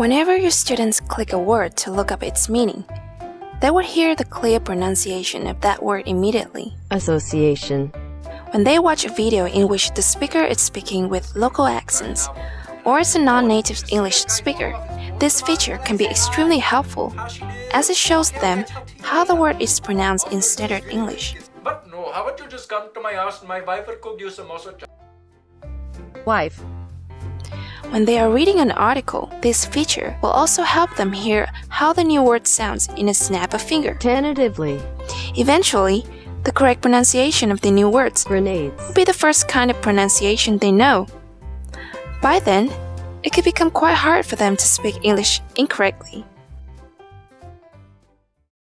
Whenever your students click a word to look up its meaning, they would hear the clear pronunciation of that word immediately. association, When they watch a video in which the speaker is speaking with local accents, or is a non-native English speaker, this feature can be extremely helpful, as it shows them how the word is pronounced in standard English. But no, how about you just come to my house and my wife will cook you some moso wife, When they are reading an article, this feature will also help them hear how the new word sounds in a snap of finger. tentatively, Eventually, the correct pronunciation of the new words grenades, will be the first kind of pronunciation they know. By then, it could become quite hard for them to speak English incorrectly.